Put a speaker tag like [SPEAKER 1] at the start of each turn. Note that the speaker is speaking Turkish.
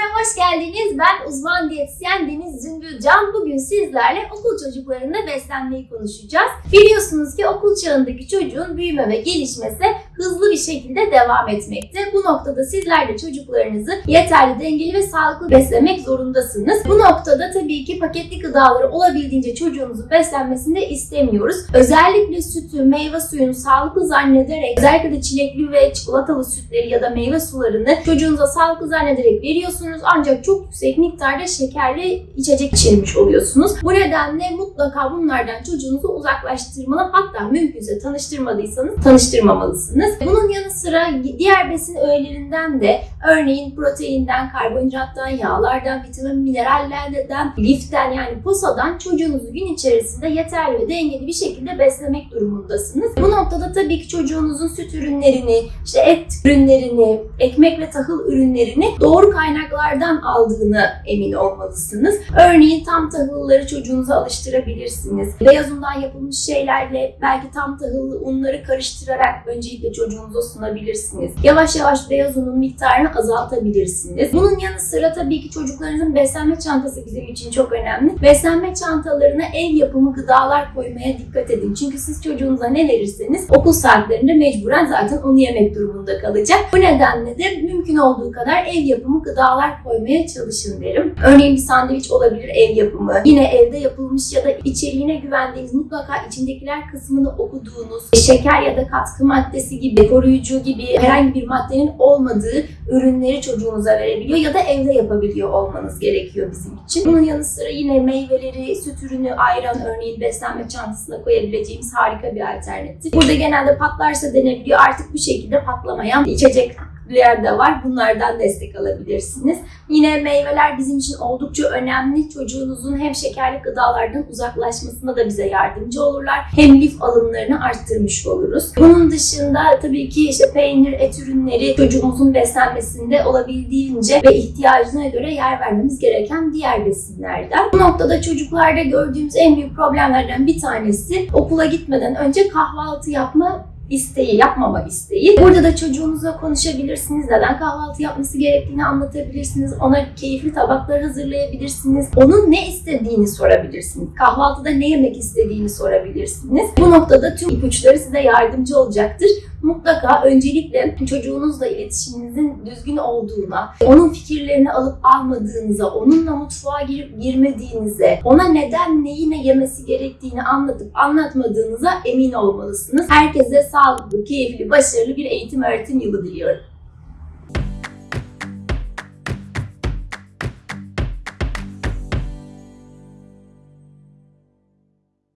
[SPEAKER 1] hoş geldiniz. Ben uzman diyetisyen Deniz Zümbül. Bugün sizlerle okul çocuklarında beslenmeyi konuşacağız. Biliyorsunuz ki okul çağındaki çocuğun büyüme ve gelişmesi hızlı bir şekilde devam etmekte. Bu noktada sizler de çocuklarınızı yeterli, dengeli ve sağlıklı beslemek zorundasınız. Bu noktada tabii ki paketli gıdaları olabildiğince çocuğunuzun beslenmesini istemiyoruz. Özellikle sütü, meyve suyunu sağlıklı zannederek, özellikle de çilekli ve çikolatalı sütleri ya da meyve sularını çocuğunuza sağlıklı zannederek veriyorsunuz. Ancak çok yüksek miktarda şekerli içecek içirmiş oluyorsunuz. Bu nedenle mutlaka bunlardan çocuğunuzu uzaklaştırmalı hatta mümkünse tanıştırmadıysanız tanıştırmamalısınız. Bunun yanı sıra diğer besin öğelerinden de örneğin proteinden, karbonhidrattan, yağlardan, vitamin, minerallerden, liften yani posadan çocuğunuzu gün içerisinde yeterli ve dengeli bir şekilde beslemek durumundasınız. Bu noktada tabii ki çocuğunuzun süt ürünlerini, işte et ürünlerini, ekmek ve tahıl ürünlerini doğru kaynaklardan aldığını emin olmalısınız. Örneğin tam tahılları çocuğunuza alıştırabilirsiniz. Beyaz undan yapılmış şeylerle belki tam tahıllı unları karıştırarak öncelikle çocuğunuza sunabilirsiniz. Yavaş yavaş beyaz unun miktarını azaltabilirsiniz. Bunun yanı sıra tabii ki çocuklarınızın beslenme çantası bizim için çok önemli. Beslenme çantalarına ev yapımı gıdalar koymaya dikkat edin. Çünkü siz çocuğunuza ne verirseniz okul saatlerinde mecburen zaten onu yemek durumunda kalacak. Bu nedenle de mümkün olduğu kadar ev yapımı gıdalar koymaya çalışın derim. Örneğin bir sandviç olabilir ev yapımı. Yine evde yapılmış ya da içeriğine güvendiğiniz mutlaka içindekiler kısmını okuduğunuz şeker ya da katkı maddesi gibi koruyucu gibi herhangi bir maddenin olmadığı ürünleri çocuğunuza verebiliyor ya da evde yapabiliyor olmanız gerekiyor bizim için. Bunun yanı sıra yine meyveleri, süt ürünü, ayran örneğin beslenme çantasına koyabileceğimiz harika bir alternatif. Burada genelde patlarsa denebiliyor. Artık bu şekilde patlamayan içecek de var. Bunlardan destek alabilirsiniz. Yine meyveler bizim için oldukça önemli. Çocuğunuzun hem şekerli gıdalardan uzaklaşmasına da bize yardımcı olurlar. Hem lif alımlarını arttırmış oluruz. Bunun dışında tabii ki işte peynir, et ürünleri çocuğumuzun beslenmesinde olabildiğince ve ihtiyacına göre yer vermemiz gereken diğer besinlerden. Bu noktada çocuklarda gördüğümüz en büyük problemlerden bir tanesi okula gitmeden önce kahvaltı yapma isteği, yapmama isteği. Burada da çocuğunuzla konuşabilirsiniz. Neden kahvaltı yapması gerektiğini anlatabilirsiniz. Ona keyifli tabaklar hazırlayabilirsiniz. Onun ne istediğini sorabilirsiniz. Kahvaltıda ne yemek istediğini sorabilirsiniz. Bu noktada tüm ipuçları size yardımcı olacaktır. Mutlaka öncelikle çocuğunuzla iletişiminizin düzgün olduğuna, onun fikirlerini alıp almadığınıza, onunla mutfağa girip girmediğinize, ona neden neyi ne yemesi gerektiğini anlatıp anlatmadığınıza emin olmalısınız. Herkese sağlıklı, keyifli, başarılı bir eğitim öğretim yılı diliyorum.